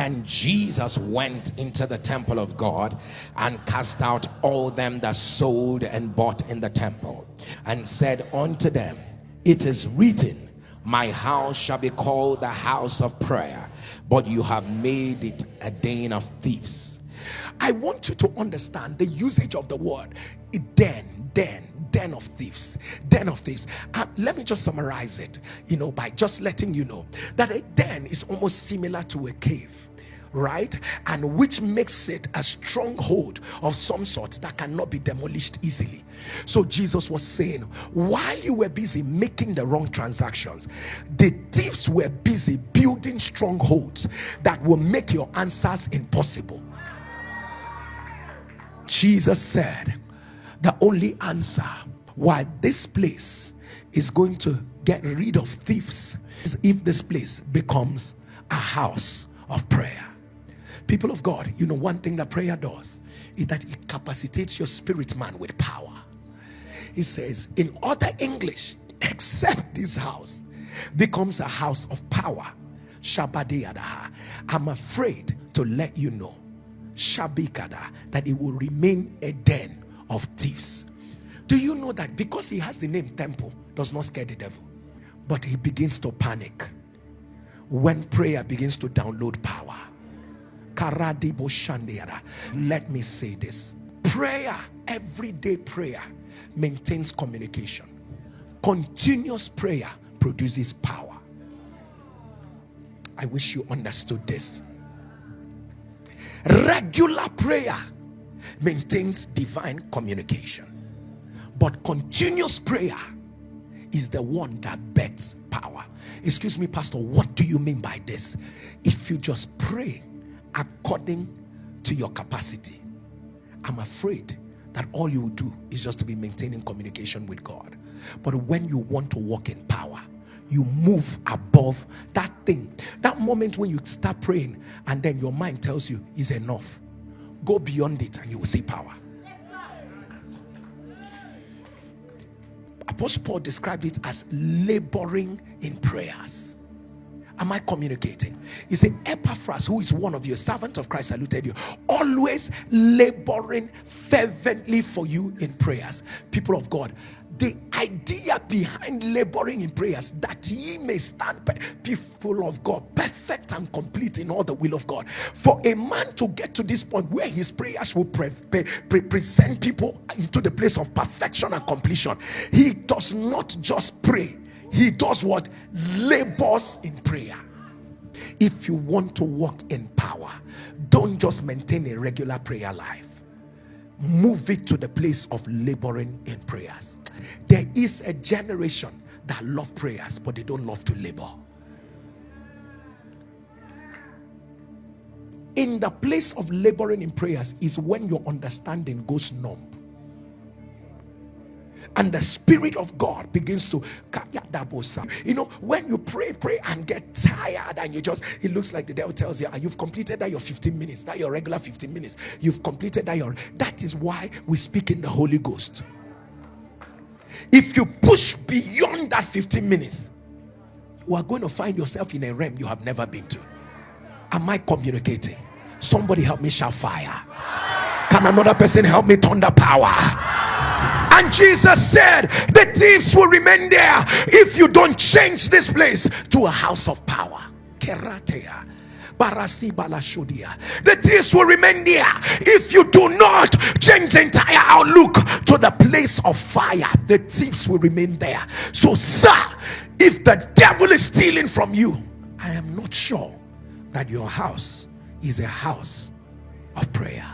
And Jesus went into the temple of God and cast out all them that sold and bought in the temple and said unto them, It is written, My house shall be called the house of prayer, but you have made it a den of thieves. I want you to understand the usage of the word den, den, den of thieves, den of thieves. Uh, let me just summarize it, you know, by just letting you know that a den is almost similar to a cave right? And which makes it a stronghold of some sort that cannot be demolished easily. So jesus was saying while you were busy making the wrong transactions the thieves were busy building strongholds that will make your answers impossible. Jesus said the only answer why this place is going to get rid of thieves is if this place becomes a house of prayer people of God, you know, one thing that prayer does is that it capacitates your spirit man with power. He says, in other English, except this house becomes a house of power. Shabadiyadaha. I'm afraid to let you know, Shabikada, that it will remain a den of thieves. Do you know that because he has the name temple, does not scare the devil, but he begins to panic when prayer begins to download power. Let me say this prayer, everyday prayer, maintains communication. Continuous prayer produces power. I wish you understood this. Regular prayer maintains divine communication, but continuous prayer is the one that bets power. Excuse me, Pastor, what do you mean by this? If you just pray according to your capacity. I'm afraid that all you do is just to be maintaining communication with God. But when you want to walk in power, you move above that thing. That moment when you start praying and then your mind tells you is enough. Go beyond it and you will see power. Apostle Paul described it as laboring in prayers. Am I communicating? He said, Epaphras, who is one of you, servant of Christ, saluted you, always laboring fervently for you in prayers. People of God, the idea behind laboring in prayers that ye may stand people of God perfect and complete in all the will of God for a man to get to this point where his prayers will pre pre present people into the place of perfection and completion he does not just pray he does what? Labors in prayer. If you want to walk in power don't just maintain a regular prayer life. Move it to the place of laboring in prayers. There is a generation that love prayers but they don't love to labor. In the place of laboring in prayers is when your understanding goes numb and the spirit of God begins to you know when you pray pray and get tired and you just it looks like the devil tells you ah, you've completed that your 15 minutes that your regular 15 minutes. You've completed that your that is why we speak in the Holy Ghost. If you push beyond that 15 minutes you are going to find yourself in a realm you have never been to. Am I communicating? Somebody help me shout fire. Can another person help me the power and Jesus said, The thieves will remain there if you don't change this place to a house of power. The thieves will remain there if you do not change the entire outlook to the place of fire. The thieves will remain there. So, sir, if the devil is stealing from you, I am not sure that your house is a house of prayer.